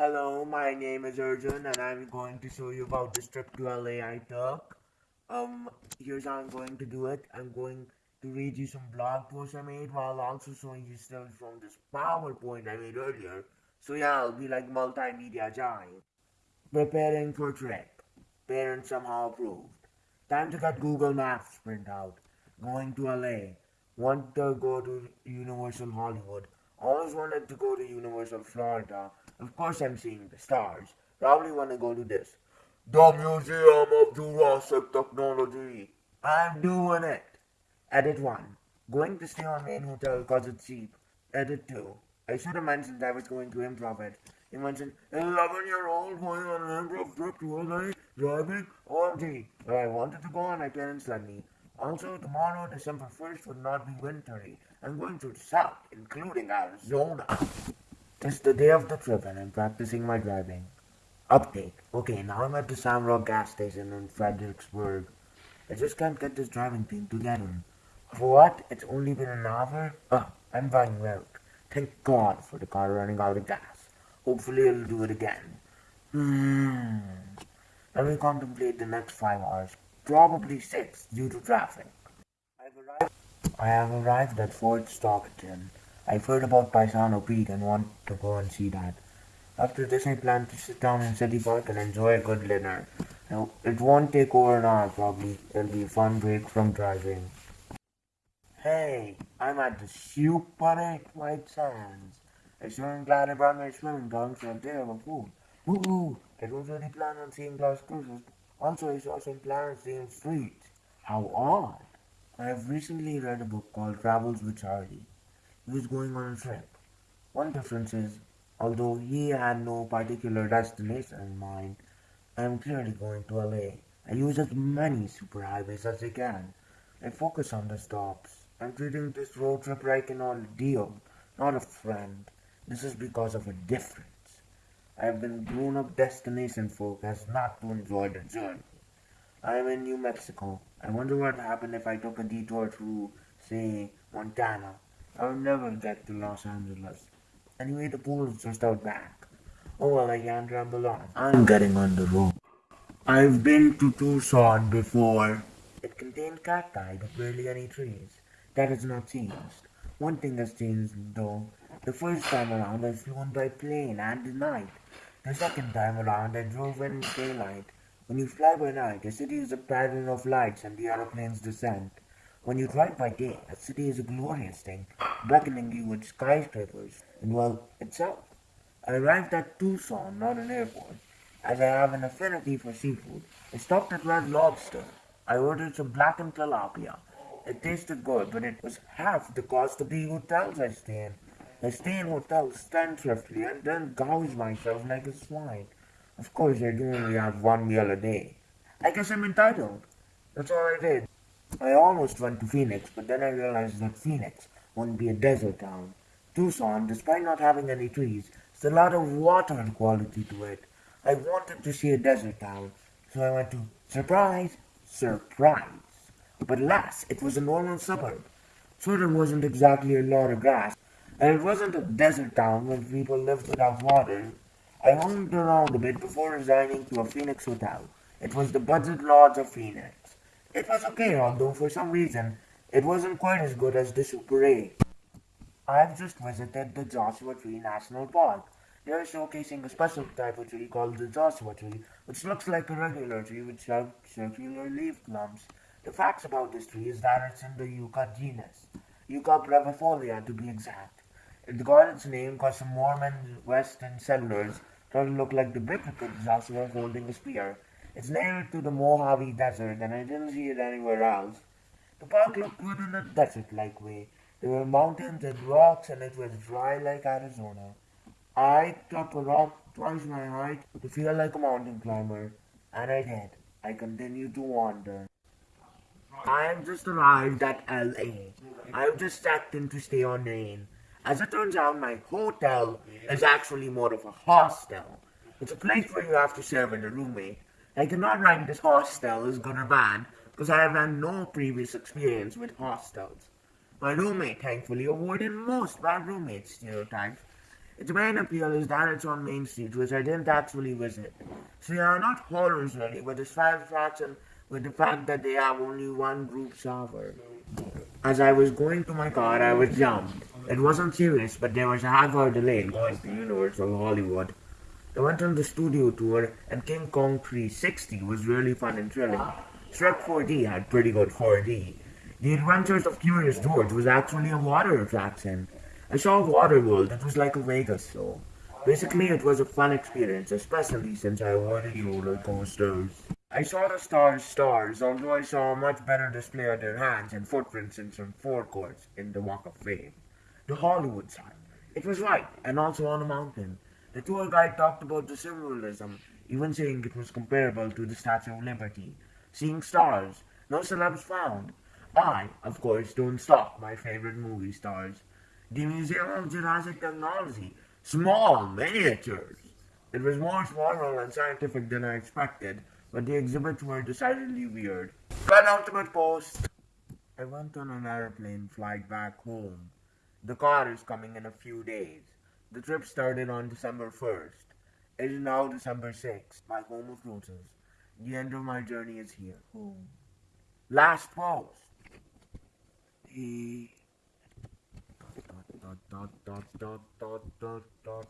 Hello, my name is Arjun and I'm going to show you about this trip to LA I took. Um, here's how I'm going to do it. I'm going to read you some blog posts I made while also showing you stuff from this PowerPoint I made earlier. So yeah, I'll be like multimedia giant. Preparing for trip. Parents somehow approved. Time to get Google Maps print out. Going to LA. Want to go to Universal Hollywood. Always wanted to go to Universal Florida. Of course I'm seeing the stars. Probably want to go to this. The Museum of Jurassic Technology. I'm doing it. Edit 1. Going to stay on main hotel cause it's cheap. Edit 2. I should have mentioned I was going to improv it. You mentioned 11 year old going on an improv trip to LA, driving, OMG. But I wanted to go and my parents let me. Also, tomorrow, December 1st, would not be wintry. I'm going to the south, including Arizona. It's the day of the trip and I'm practicing my driving. Update. Okay, now I'm at the Samrock gas station in Fredericksburg. I just can't get this driving thing together. For what? It's only been an hour? Oh, I'm buying milk. Thank God for the car running out of gas. Hopefully it'll do it again. Hmm. Let me contemplate the next five hours. Probably six due to traffic. I've arrived. I have arrived at Fort Stockton. I've heard about Paisano Peak and want to go and see that. After this, I plan to sit down in City Park and enjoy a good dinner. Now, It won't take over an hour, probably. It'll be a fun break from driving. Hey, I'm at the Super 8 White Sands. I sure am glad I brought my swimming trunks and there for food. Woo! I don't really plan on seeing Las Cruces. Also, I saw some plants in the streets. How odd! I have recently read a book called Travels with Charley. Was going on a trip. One difference is, although he had no particular destination in mind, I am clearly going to LA. I use as many superhighways as I can. I focus on the stops. I'm treating this road trip like an ordeal, not a friend. This is because of a difference. I have been grown up destination focused, not to enjoy the journey. I am in New Mexico. I wonder what would happen if I took a detour through, say, Montana. I would never get to Los Angeles. Anyway, the pool is just out back. Oh well, I can't ramble on. I'm getting on the road. I've been to Tucson before. It contained cacti, but barely any trees. That has not changed. One thing has changed, though. The first time around, I flew by plane and at night. The second time around, I drove in daylight. When you fly by night, the city is a pattern of lights and the aeroplane's descent. When you drive by day, a city is a glorious thing, beckoning you with skyscrapers and, well, itself. I arrived at Tucson, not an airport. As I have an affinity for seafood, I stopped at Red Lobster. I ordered some blackened tilapia. It tasted good, but it was half the cost of the hotels I stay in. I stay in hotels ten thriftily and then gouge myself like a swine. Of course, I do only have one meal a day. I guess I'm entitled. That's all I did. I almost went to Phoenix, but then I realized that Phoenix wouldn't be a desert town. Tucson, despite not having any trees, has a lot of water and quality to it. I wanted to see a desert town, so I went to surprise, surprise. But alas, it was a normal suburb. So there wasn't exactly a lot of grass, and it wasn't a desert town where people lived without water. I roamed around a bit before resigning to a Phoenix hotel. It was the Budget Lodge of Phoenix. It was okay, although for some reason it wasn't quite as good as the Super 8. I've just visited the Joshua Tree National Park. They are showcasing a special type of tree called the Joshua tree, which looks like a regular tree with circular leaf clumps. The facts about this tree is that it's in the yucca genus, Yucca brevifolia to be exact. It got its name because some Mormon western settlers thought it looked like the biblical Joshua holding a spear. It's native to the Mojave Desert, and I didn't see it anywhere else. The park looked good in a desert-like way. There were mountains and rocks, and it was dry like Arizona. I took a rock twice my height to feel like a mountain climber, and I did. I continued to wander. I have just arrived at LA. I have just checked in to stay on Main. As it turns out, my hotel is actually more of a hostel. It's a place where you have to share with a roommate. I cannot rank this hostel as good or bad because I have had no previous experience with hostels. My roommate thankfully avoided most bad roommate stereotypes. Its main appeal is that it's on Main Street, which I didn't actually visit. So yeah, not horrors really, but the satisfaction with the fact that they have only one group shower. As I was going to my car, I was jumped. It wasn't serious, but there was a half hour delay going to Universal Hollywood. I went on the studio tour, and King Kong 360 was really fun and thrilling. Shrek 4D had pretty good 4D. The Adventures of Curious George was actually a water attraction. I saw WaterWorld, it was like a Vegas show. Basically, it was a fun experience, especially since I avoided roller coasters. I saw the stars stars, although I saw a much better display of their hands and footprints in some forecourts in the Walk of Fame. The Hollywood sign. It was right, and also on a mountain. The tour guide talked about the symbolism, even saying it was comparable to the Statue of Liberty. Seeing stars, no celebs found. I, of course, don't stop my favorite movie stars. The Museum of Jurassic Technology. Small miniatures. It was more formal and scientific than I expected, but the exhibits were decidedly weird. Penultimate post. I went on an airplane flight back home. The car is coming in a few days. The trip started on December 1st. It is now December 6th, my home of roses. The end of my journey is here. Home. Last pause. He... Dot, dot, dot, dot, dot, dot, dot, dot.